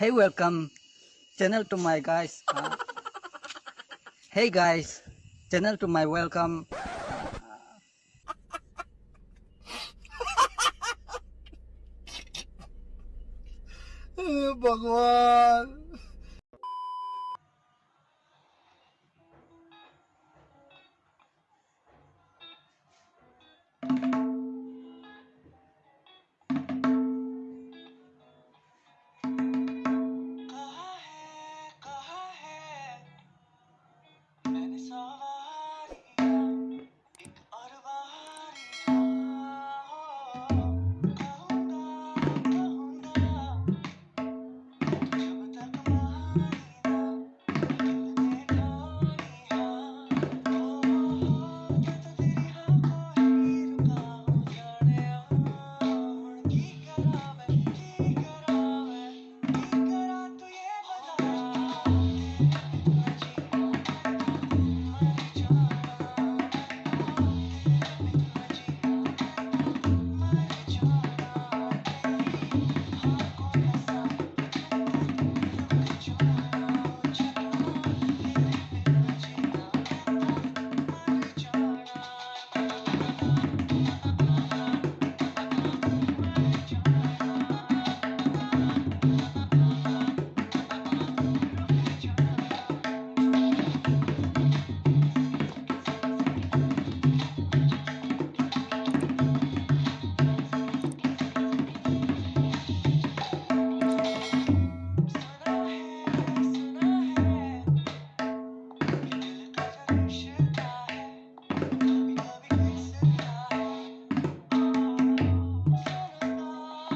Hey, welcome channel to my guys. Uh, hey guys, channel to my welcome. भगवान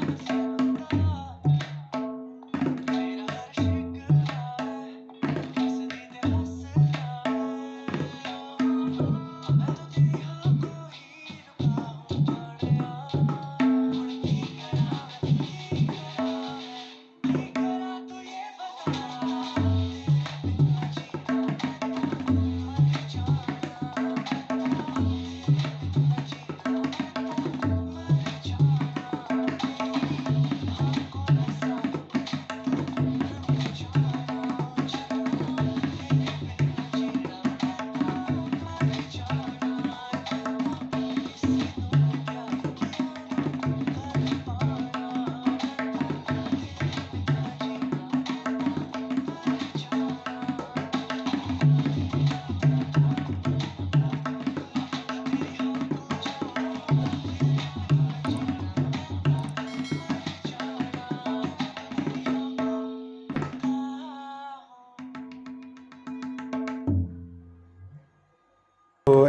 Thank you.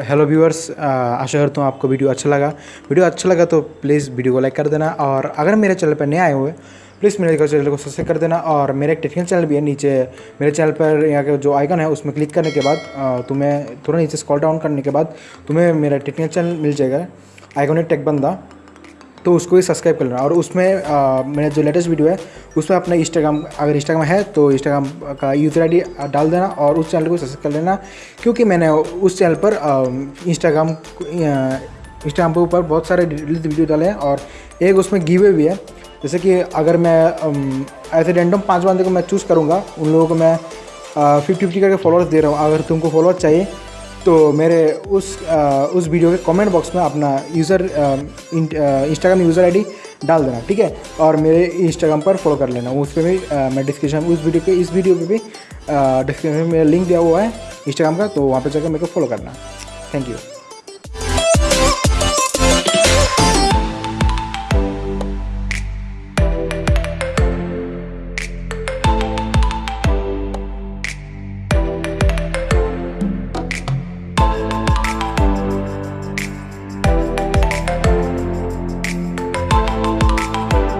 Hello viewers आशा करता हूँ आपको video अच्छा लगा। वीडियो अच्छा लगा तो प्लीज़ वीडियो को लाइक कर देना और अगर मेरे चैनल पर नए आए हुए प्लीज़ मेरे चैनल को सब्सक्राइब कर देना और मेरे एक टेक्निकल चैनल भी है नीचे, मेरे चैनल पर यहाँ के जो आइकन है उसमें क्लिक करने के बाद तुम्हें थोड़ा नीचे स्कॉल डाउन करने के बाद तुम्हें मेरा टेक्निकल चैनल मिल जाएगा। आइकॉनिक टेक बंदा। तो उसको ही सब्सक्राइब कर लेना और उसमें मेरा जो लेटेस्ट वीडियो है, उसमें अपना इंस्टाग्राम अगर इंस्टाग्राम है तो इंस्टाग्राम का यूज़र आईडी डाल देना और उस चैनल को सब्सक्राइब कर लेना। क्योंकि मैंने उस चैनल पर इंस्टाग्राम इंस्टाग्राम के ऊपर बहुत सारे वीडियो डाले हैं और एक उसमें गिवे भी है। जैसे कि अगर मैं ऐसे रैंडम पाँच बंदे को मैं चूज़ करूँगा, उन लोगों को मैं फिफ्टी फिफ्टी करके फॉलोअर्स दे रहा हूँ। अगर तुमको फॉलोअर चाहिए तो मेरे उस आ, उस वीडियो के कमेंट बॉक्स में अपना यूज़र इंस्टाग्राम यूज़र आईडी डाल देना ठीक है? और मेरे इंस्टाग्राम पर फॉलो कर लेना। उस पर भी आ, मैं डिस्क्रिप्शन उस वीडियो के इस वीडियो पे भी डिस्क्रिप्शन में मेरा लिंक दिया हुआ है इंस्टाग्राम का तो वहाँ पर जाकर मेरे को फॉलो करना। Thank you